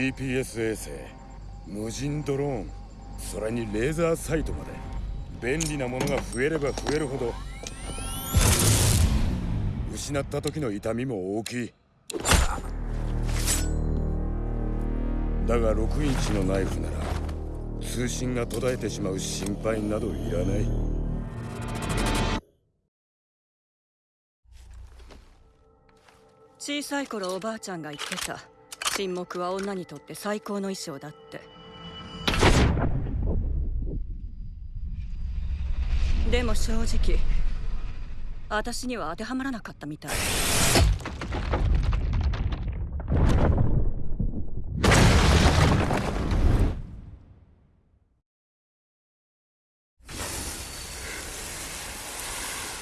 GPS 衛星無人ドローンそれにレーザーサイトまで便利なものが増えれば増えるほど失った時の痛みも大きい。だが6インチのナイフなら通信が途絶えてしまう心配などいらない。小さい頃おばあちゃんが言ってた。沈黙は女にとって最高の衣装だって。でも正直私には当てはまらなかったみたい。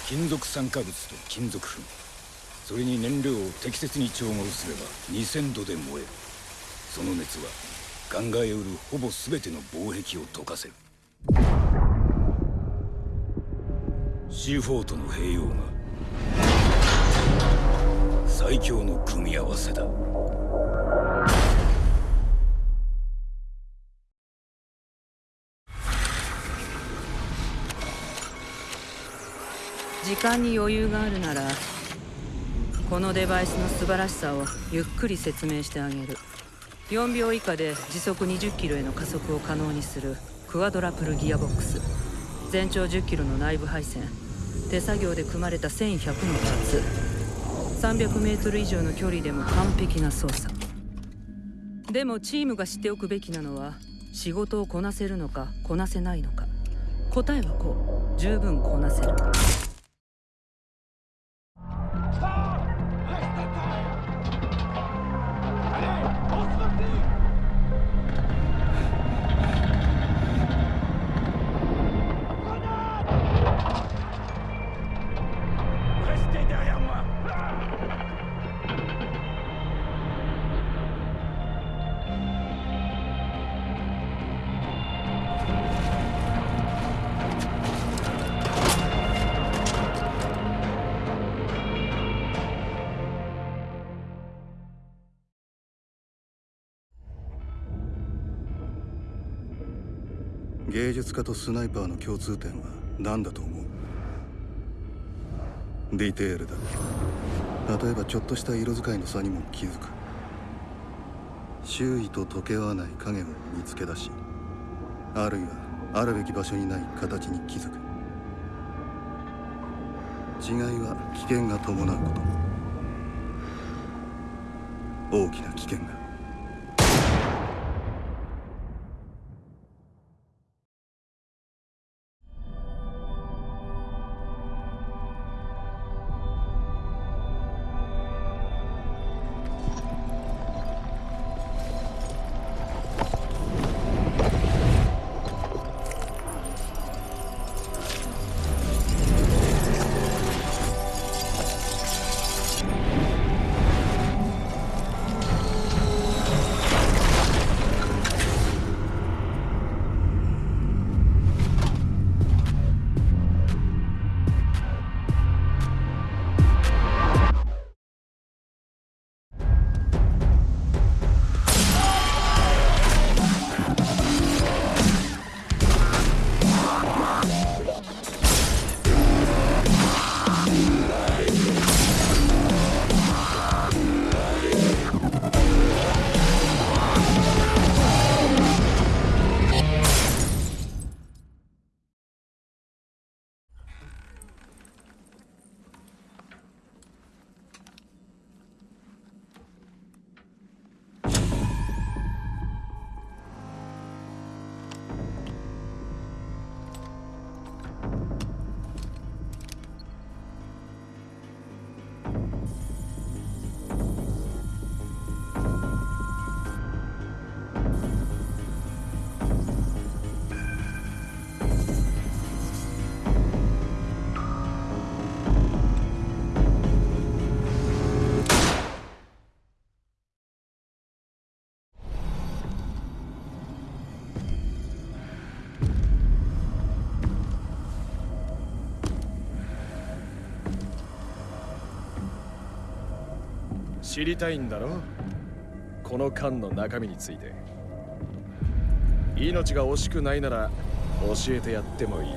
金属酸化物と金属粉。それに燃料を適切に調合すれば2000度で燃える。その熱は考えうるほぼ全ての防壁を溶かせる。C4 との併用が最強の組み合わせだ。時間に余裕があるならこのデバイスの素晴らしさをゆっくり説明してあげる。4秒以下で時速20キロへの加速を可能にするクワドラプルギアボックス。全長10キロの内部配線。手作業で組まれた1100のパーツ。300メートル以上の距離でも完璧な操作。でもチームが知っておくべきなのは仕事をこなせるのかこなせないのか。答えはこう。十分こなせる。芸術家とスナイパーの共通点は何だと思う？ディテールだ。例えばちょっとした色使いの差にも気づく。周囲と溶け合わない影を見つけ出しあるいはあるべき場所にない形に気づく。違いは危険が伴うこと。大きな危険が。知りたいんだろ？この缶の中身について。命が惜しくないなら教えてやってもいい。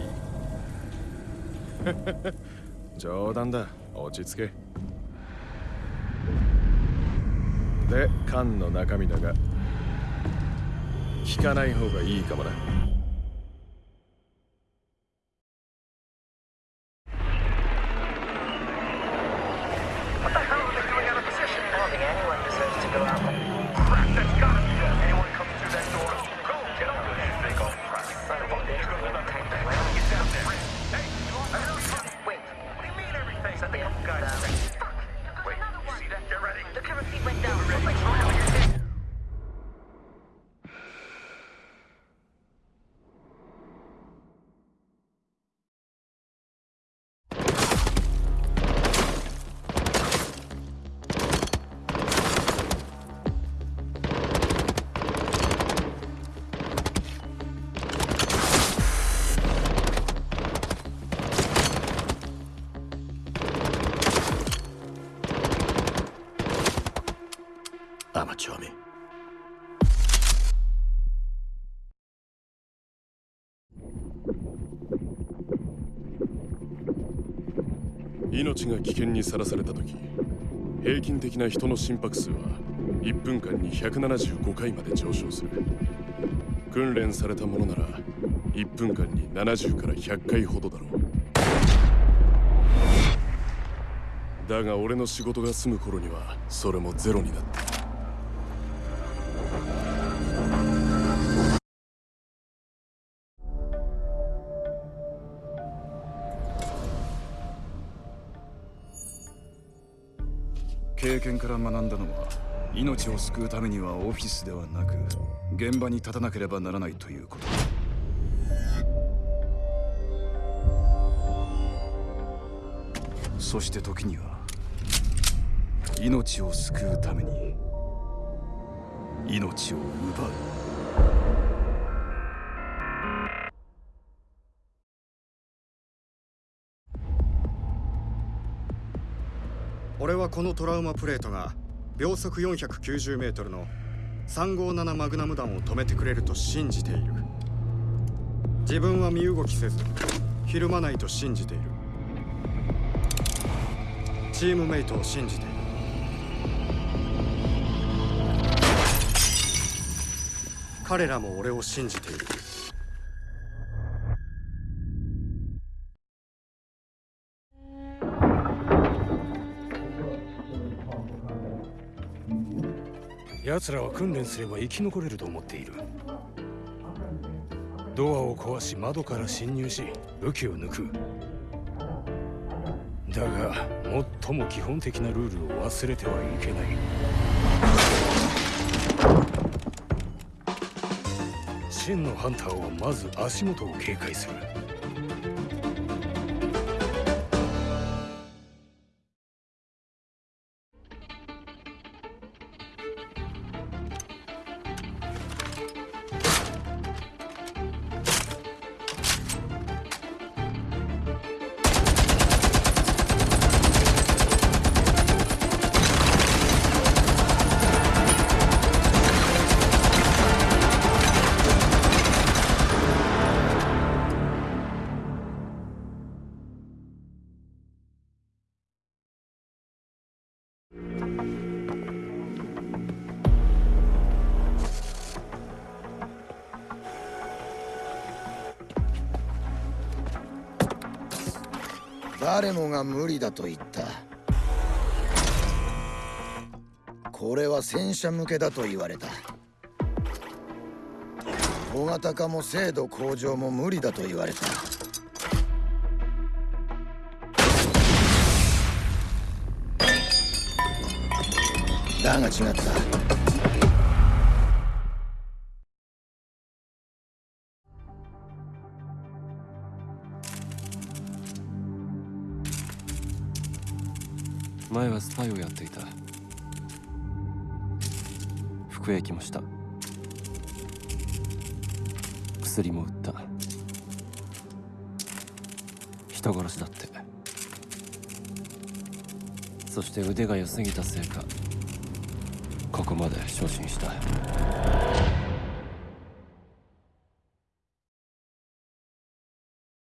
冗談だ。落ち着け。で缶の中身だが聞かない方がいいかもな。命が危険にさらされた時平均的な人の心拍数は1分間に175回まで上昇する。訓練されたものなら1分間に70から100回ほどだろう。だが俺の仕事が済む頃にはそれもゼロになっていた。経験から学んだのは命を救うためにはオフィスではなく現場に立たなければならないということ。そして時には命を救うために命を奪う。俺はこのトラウマプレートが秒速490メートルの357マグナム弾を止めてくれると信じている。自分は身動きせずひるまないと信じている。チームメイトを信じている。彼らも俺を信じている。奴らは訓練すれば生き残れると思っている。ドアを壊し窓から侵入し武器を抜く。だが最も基本的なルールを忘れてはいけない。真のハンターはまず足元を警戒する。誰もが無理だと言った。これは戦車向けだと言われた。小型化も精度向上も無理だと言われた。だが違った。薬も売った。人殺しだって。そして腕が良すぎたせいかここまで昇進した。